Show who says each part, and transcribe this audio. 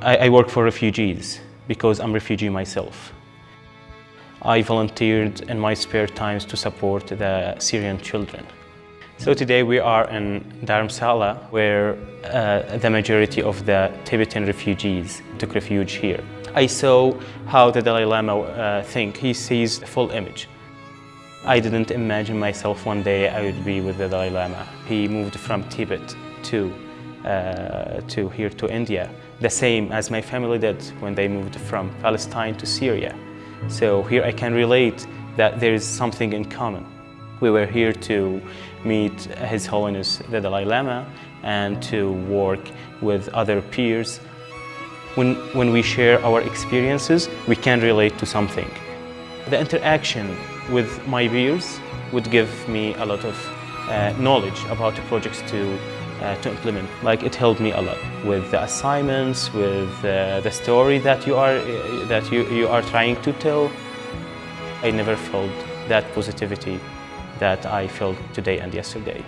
Speaker 1: I, I work for refugees because I'm refugee myself. I volunteered in my spare times to support the Syrian children. So today we are in Dharamsala where uh, the majority of the Tibetan refugees took refuge here. I saw how the Dalai Lama uh, think. He sees the full image. I didn't imagine myself one day I would be with the Dalai Lama. He moved from Tibet to, uh, to here to India, the same as my family did when they moved from Palestine to Syria. So here I can relate that there is something in common. We were here to meet His Holiness the Dalai Lama and to work with other peers. When, when we share our experiences, we can relate to something. The interaction with my peers would give me a lot of uh, knowledge about the projects to, uh, to implement. Like it helped me a lot with the assignments, with uh, the story that you are, uh, that you, you are trying to tell. I never felt that positivity that I felt today and yesterday.